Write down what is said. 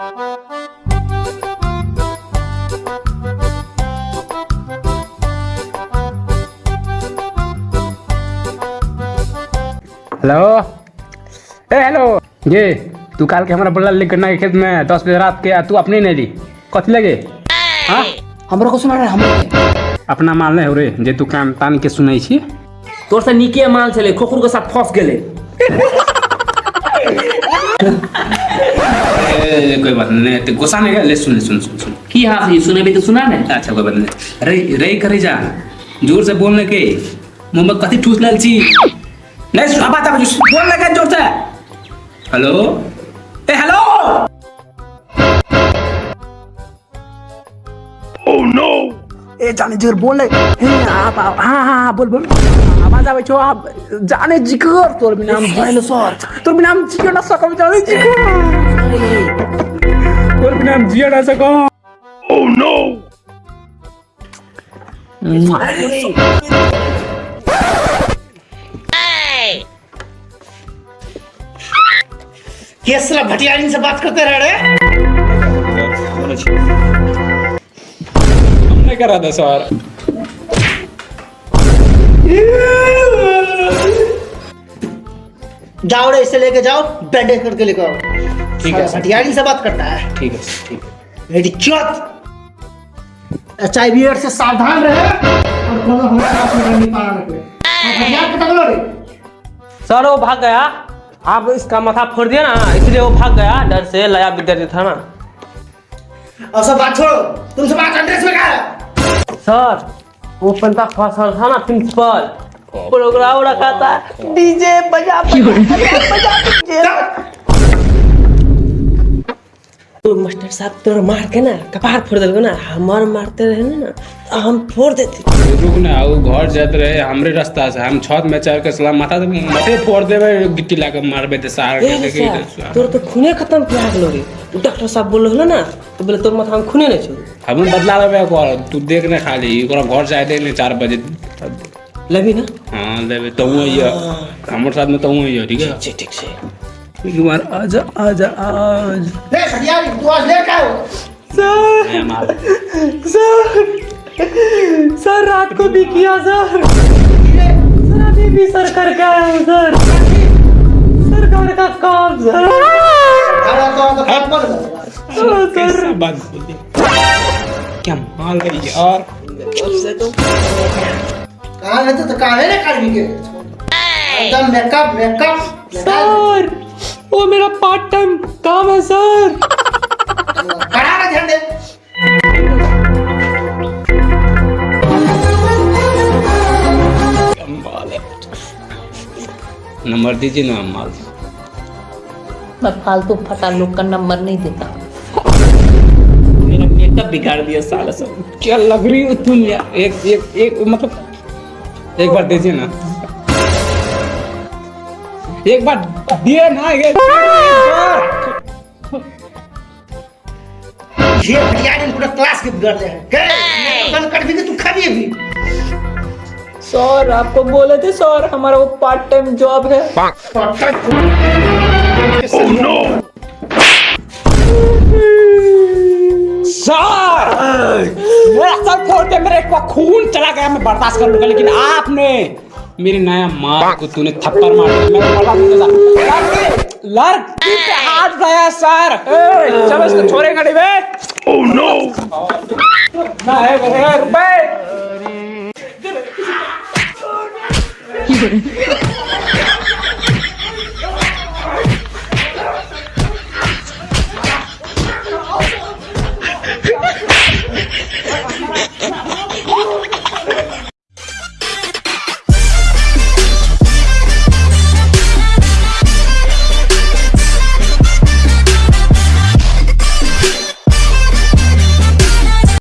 Hello. ए hello. ये तू काल के हमारा बोला गन्ना के खेत में दस बजे रात के तू अपने नहीं ली कथी लगे? हाँ? हमरो को सुना रहे हमरो। अपना माल नहीं हो रे जे तू कान तान के सुनै छी। तोर से नीके माल छले खोखुर के साथ फंस गेले। कोई बात नहीं ते गुस्सा नहीं ले सुन ले सुन सुन सुन की हाँ ये सुने भी तो सुना ने अच्छा कोई बात नहीं रे रे करे जा ज़ोर से बोलने के मुँह में कथी ठूस लाल छी नहीं सुन बात बोलने के ज़ोर से हेलो जाने जिगर बोल हे आप आप- हाँ हाँ हाँ बोल बोल। आवाज़ आवे छो आप जाने जिगर। तोर भी नाम भइल सर। तोर भी नाम जिगर ना सकम जाने जिगर। तोर भी नाम जिगर ना सको। सकम केसरा भटियारी से बात करते रह रहे हमने करा था सर जाओ रे इसे लेके जाओ बैंडेज करके लेके आओ। ठीक है, सर। से बात करता है। ठीक है ठीक है। मेरी चौथ एच आई वी से सावधान रहे और कोनो हमारे पास में नहीं पाना रे। सर वो भाग गया। आप इसका माथा फोड़ दिया ना इसलिए वो भाग गया। डर से लया विद्यार्थी था ना। और सब बात छोड़ो। तुमसे बात एड्रेस में कहा है? सर वो पंता फ़सल था ना प्रिंसिपल प्रोग्राम रखा था। डीजे बजा बजा बजा। डीजे तो मास्टर साहब तोरा मार के ना कपार फोड़ दिल ना हमार मारते रहे ना तो हम फोड़ देते। रुक ना वो घर जात रहे हमरे रास्ता से हम छत में चढ़ के सलाम माथा मथे फोड़ देवे गिट्टी लाके मारबे ते सार के के- तोर तो खूने खत्म किया गेलो रे। डॉक्टर साहब बोल रहलो ना तो बोले तोर माथा में खूने नहीं छो। हम बदला लेबे कर तू देख ने खाली ओकरा घर जाए दे ने 4 बजे। लगी ना? हाँ लेबे तो वो ये हमर साथ में तो वो ये ठीक है? ठीक से एक बार आजा आजा आज ले भटियारी तू आज ले का हो। सर सर सर रात को भी किया सर सर अभी भी सर करके आया हूँ सर सरकार का काम सर तो तो काम कर सर कैसा बात बोली क्या माल है यार कहाँ रहते तो कहाँ है रे काढ़ी के? एकदम मेकअप मेकअप सर वो मेरा पार्ट टाइम काम है सर? कड़ा ना ध्यान दे माल नंबर दीजिए ना माल मैं फालतू फटा लोग का नंबर नहीं देता। मेरा मेकअप बिगाड़ दिया साला सब। क्या लग रही हो तुम यार? एक एक एक मतलब एक बार दीजिए ना। एक बार दिए ना ये ये भटियारी ने पूरा क्लास के बिगाड़ दिया है के कर भी तू खाबी भी सर आपको बोले थे सर हमारा वो पार्ट टाइम जॉब है सर मेरा सर फोड़ के मेरे खून चला गया मैं बर्दाश्त कर लूँगा लेकिन आपने मेरे नया माँ को तूने थप्पड़ मार दिया। मैं बर्दाश्त दूँगा। लड़की हाथ गया सर। ए, चलो इसको छोरे गाड़ी बे ओह नो ना है मेरे रुपए।